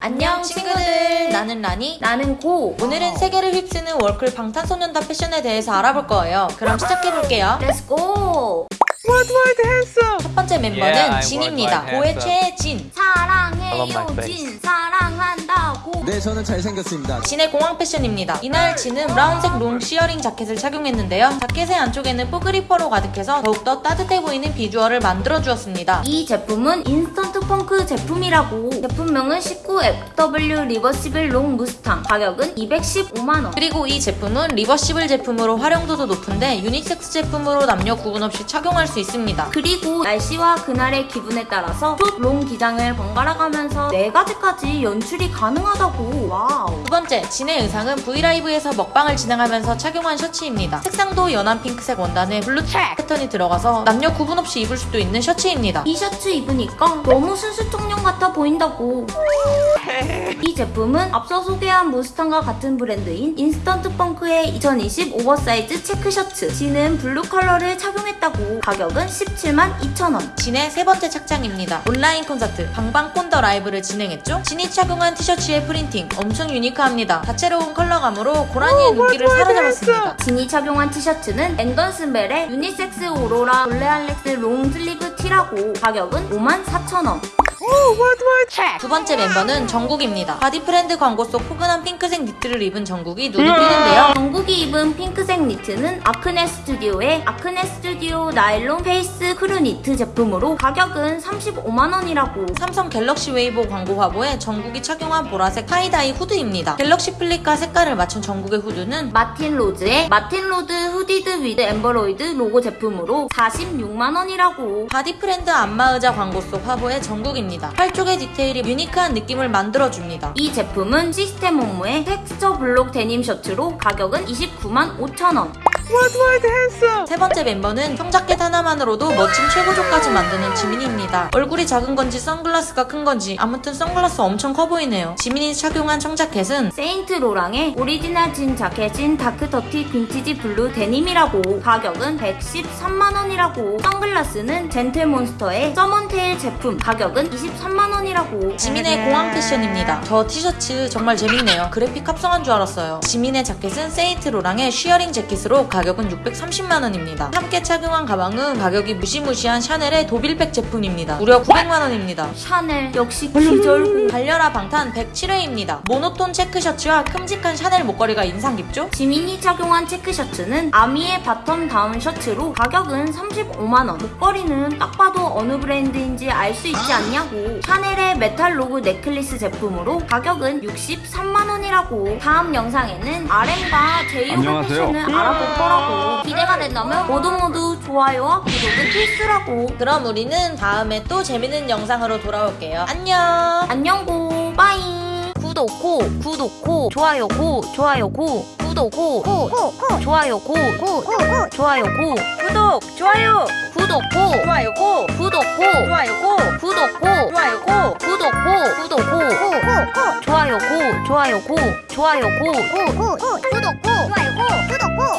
안녕 친구들. 나는 라니. 나는 고. 오늘은 세계를 휩쓰는 월클 방탄소년단 패션에 대해서 알아볼 거예요. 그럼 시작해볼게요. Let's go. Worldwide handsome. 첫 번째 멤버는 Yeah, 진입니다. 고의. 최진. 사랑 진 사랑한다고. 네, 저는 잘생겼습니다. 진의 공항 패션입니다 이날 진은 브라운색 long shearling 자켓을 착용했는데요 자켓의 안쪽에는 뽀글이 fur로 가득해서 더욱더 따뜻해 보이는 비주얼을 만들어주었습니다 이 제품은 인스턴트 펑크 제품이라고. 제품명은 19FW reversible long 무스탕. 가격은 215만원. 그리고 이 제품은 reversible 제품으로 활용도도 높은데 유니섹스 제품으로 남녀 구분 없이 착용할 수 있습니다 그리고 날씨와 그날의 기분에 따라서 short long 기장을 번갈아 가면서 네 가지까지 연출이 가능하다고. 와우. 두 번째, 진의 의상은 V LIVE에서 먹방을 진행하면서 착용한 셔츠입니다. 색상도 연한 핑크색 원단에 블루 트랙 패턴이 들어가서 남녀 구분 없이 입을 수도 있는 셔츠입니다. 이 셔츠 입으니까 너무 순수 청년 같아 보인다고. 이 제품은 앞서 소개한 무스탕과 같은 브랜드인 인스턴트 펑크의 2020 오버사이즈 체크 셔츠. 진은 블루 컬러를 착용했다고. 가격은 17만 2천원. 진의 세 번째 착장입니다. 온라인 콘서트 방방콘 The Live를 진행했죠. 진이 착용한 티셔츠의 프린팅 엄청 unique합니다. 다채로운 컬러감으로 고라니의 눈길을 사로잡았습니다. 진이 착용한 티셔츠는 앵건스벨의 유니섹스 오로라 볼레알렉스 롱 슬리브 티라고. 가격은 5만 4천원. 두 번째 멤버는 정국입니다. 바디프렌드 광고 속 포근한 핑크색 니트를 입은 정국이 눈이 띄는데요. 정국이 입은 핑크 색 니트는 아크네 스튜디오의 아크네 스튜디오 nylon face crew 니트 제품으로 가격은 35만원이라고 삼성 갤럭시 웨이보 광고 화보에 정국이 착용한 보라색 tie-dye 후드입니다. 갤럭시 플립과 색깔을 맞춘 정국의 후드는 마틴 로즈의 마틴 로즈 hooded with embroidered logo 제품으로 46만원이라고 바디 프렌드 안마의자 광고 속 화보의 정국입니다. 팔쪽의 디테일이 unique한 느낌을 만들어줍니다. 이 제품은 시스템 옴므의 texture block 데님 셔츠로 가격은 29만 5천 なの。 원 Worldwide handsome. 세 번째 멤버는 청자켓 하나만으로도 멋진 최고조까지 만드는 지민이입니다. 얼굴이 작은 건지 선글라스가 큰 건지 아무튼 선글라스 엄청 커 보이네요. 지민이 착용한 청자켓은 세인트 로랑의 original jean jacket in dark dirty vintage blue denim이라고 가격은 113만원이라고 선글라스는 젠틀몬스터의 서먼테일 제품 가격은 23만원이라고 지민의 공항 패션입니다. 저 티셔츠 정말 재밌네요. 그래픽 합성한 줄 알았어요. 지민의 자켓은 세인트 로랑의 shearling 재킷으로 가격은 630만원입니다. 함께 착용한 가방은 가격이 무시무시한 샤넬의 도빌백 제품입니다. 무려 900만원입니다. 샤넬 역시 기절고 달려라 방탄 107회입니다. 모노톤 체크 셔츠와 큼직한 샤넬 목걸이가 인상 깊죠? 지민이 착용한 체크 셔츠는 아미의 button down 셔츠로 가격은 35만원 목걸이는 딱 봐도 어느 브랜드인지 알 수 있지 않냐고 샤넬의 metal logo necklace 제품으로 가격은 63만원이라고 다음 영상에는 RM과 제이홉의 안녕하세요. 패션을 알아볼 거 라고 기대가 된다면 모두 모두 좋아요와 구독은 필수라고 그럼 우리는 다음에 또 재밌는 영상으로 돌아올게요. 안녕! 안녕 고 빠이 구독 고 구독 고 좋아요 고 좋아요 고 구독 고 고 좋아요고 고 좋아요 고 구독! 좋아요! 구독 고 좋아요 고! 구독 고 좋아요 고! 구독 고 좋아요 고! 구독 고 구독고 좋아요 고 좋아요 고 좋아요고 구독 고 좋아요 고 구독 고